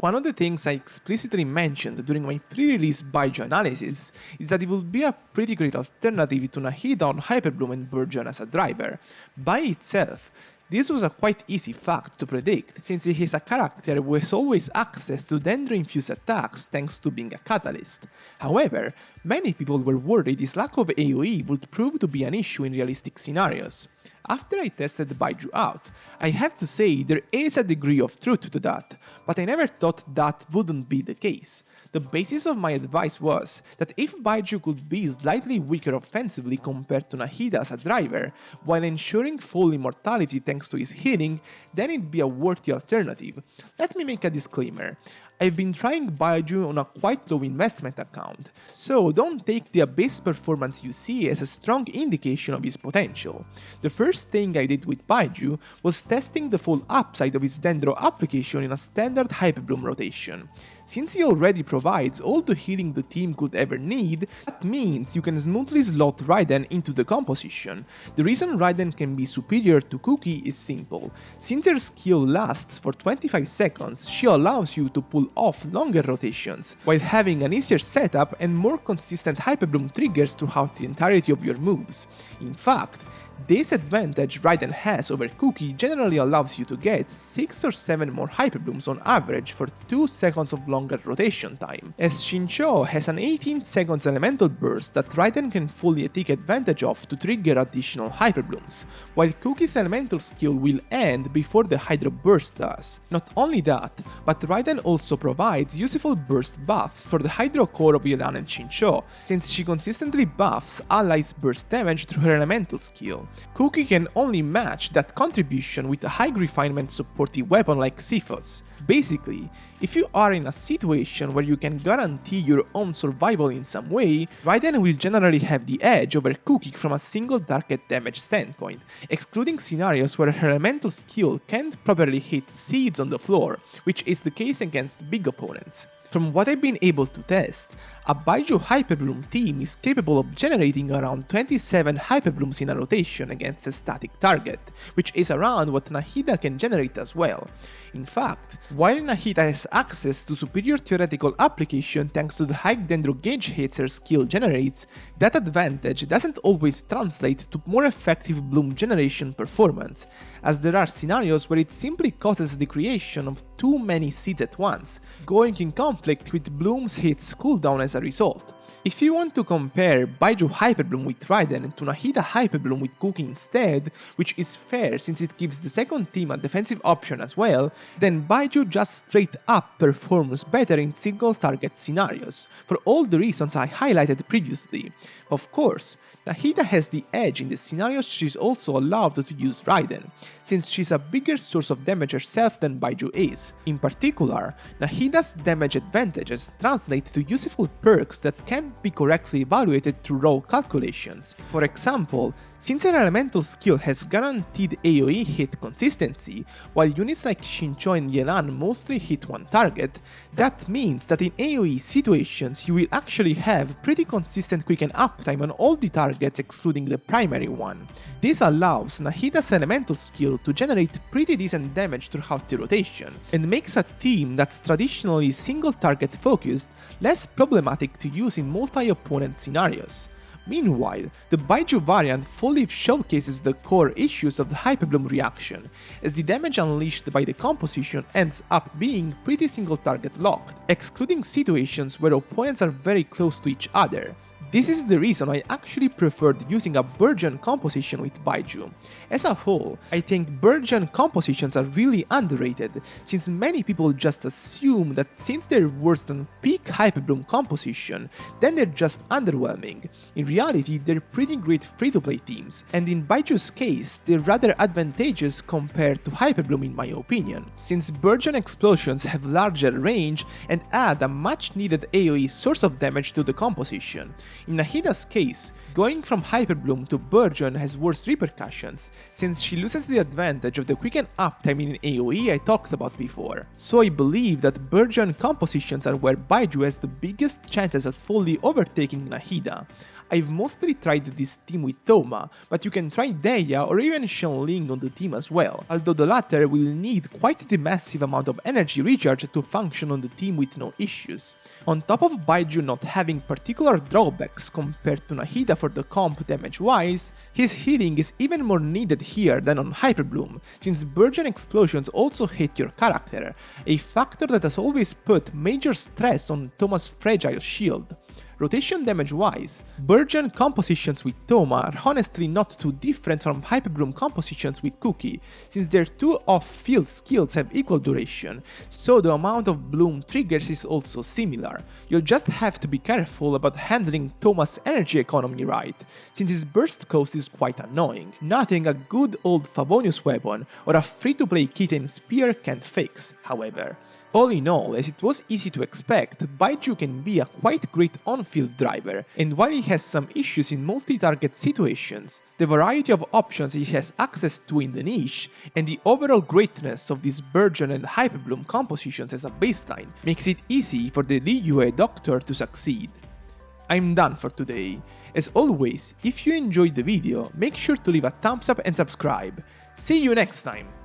One of the things I explicitly mentioned during my pre-release Baizhu analysis is that it would be a pretty great alternative to Nahida on Hyperbloom and Burgeon as a driver. By itself, this was a quite easy fact to predict, since he is a character has always access to Dendro-infused attacks thanks to being a catalyst. However, many people were worried this lack of AoE would prove to be an issue in realistic scenarios. After I tested Baizhu out, I have to say there is a degree of truth to that, but I never thought that wouldn't be the case. The basis of my advice was that if Baizhu could be slightly weaker offensively compared to Nahida as a driver, while ensuring full immortality thanks to his healing, then it'd be a worthy alternative. Let me make a disclaimer. I've been trying Baizhu on a quite low investment account, so don't take the Abyss performance you see as a strong indication of his potential. The first thing I did with Baizhu was testing the full upside of his Dendro application in a standard Hyperbloom rotation. Since he already provides all the healing the team could ever need, that means you can smoothly slot Raiden into the composition. The reason Raiden can be superior to Kuki is simple. Since her skill lasts for 25 seconds, she allows you to pull off longer rotations, while having an easier setup and more consistent Hyperbloom triggers throughout the entirety of your moves. In fact, this advantage Raiden has over Kuki generally allows you to get 6 or 7 more Hyperblooms on average for 2 seconds of longer rotation time, as Xingqiu has an 18 seconds elemental burst that Raiden can fully take advantage of to trigger additional Hyperblooms, while Kuki's elemental skill will end before the Hydro burst does. Not only that, but Raiden also provides useful burst buffs for the Hydro core of Yelan and Xingqiu, since she consistently buffs allies burst damage through her elemental skill. Kuki can only match that contribution with a high refinement supportive weapon like Xiphos. Basically, if you are in a situation where you can guarantee your own survival in some way, Raiden will generally have the edge over Kuki from a single target damage standpoint, excluding scenarios where her elemental skill can't properly hit seeds on the floor, which is the case against big opponents. From what I've been able to test, a Baizhu Hyperbloom team is capable of generating around 27 Hyperblooms in a rotation against a static target, which is around what Nahida can generate as well. In fact, while Nahida has access to superior theoretical application thanks to the high Dendro gauge hits her skill generates, that advantage doesn't always translate to more effective bloom generation performance, as there are scenarios where it simply causes the creation of too many seeds at once, going in conflict with bloom's hits cooldown as a result. If you want to compare Baizhu Hyperbloom with Raiden to Nahida Hyperbloom with Kuki instead, which is fair since it gives the second team a defensive option as well, then Baizhu just straight up performs better in single target scenarios, for all the reasons I highlighted previously. Of course, Nahida has the edge in the scenarios she's also allowed to use Raiden, since she's a bigger source of damage herself than Baizhu is. In particular, Nahida's damage advantages translate to useful perks that can't be correctly evaluated through raw calculations. For example, since her elemental skill has guaranteed AoE hit consistency, while units like Xingqiu and Yelan mostly hit one target, that means that in AoE situations you will actually have pretty consistent quicken uptime on all the targets excluding the primary one. This allows Nahida's elemental skill to generate pretty decent damage throughout the rotation, and makes a team that's traditionally single target focused less problematic to use in multi-opponent scenarios. Meanwhile, the Baizhu variant fully showcases the core issues of the Hyperbloom reaction, as the damage unleashed by the composition ends up being pretty single target locked, excluding situations where opponents are very close to each other. This is the reason I actually preferred using a Burgeon composition with Baizhu. As a whole, I think Burgeon compositions are really underrated, since many people just assume that since they're worse than peak Hyperbloom composition, then they're just underwhelming. In reality, they're pretty great free-to-play teams, and in Baizhu's case, they're rather advantageous compared to Hyperbloom in my opinion, since Burgeon explosions have larger range and add a much needed AoE source of damage to the composition. In Nahida's case, going from Hyperbloom to Burgeon has worse repercussions, since she loses the advantage of the quicken uptime in AoE I talked about before. So I believe that Burgeon compositions are where Baizhu has the biggest chances at fully overtaking Nahida. I've mostly tried this team with Thoma, but you can try Dehya or even Xiangling on the team as well, although the latter will need quite the massive amount of energy recharge to function on the team with no issues. On top of Baizhu not having particular drawbacks compared to Nahida for the comp damage wise, his healing is even more needed here than on Hyperbloom, since Burgeon explosions also hit your character, a factor that has always put major stress on Thoma's fragile shield. Rotation damage wise, Burgeon compositions with Thoma are honestly not too different from Hyperbloom compositions with Kuki, since their two off-field skills have equal duration, so the amount of Bloom triggers is also similar. You'll just have to be careful about handling Thoma's energy economy right, since his burst cost is quite annoying, nothing a good old Favonius weapon or a free-to-play kitten spear can't fix, however. All in all, as it was easy to expect, Baizhu can be a quite great on-field driver, and while he has some issues in multi-target situations, the variety of options he has access to in the niche, and the overall greatness of these Burgeon and Hyperbloom compositions as a baseline, makes it easy for the DUA Doctor to succeed. I'm done for today. As always, if you enjoyed the video, make sure to leave a thumbs up and subscribe. See you next time!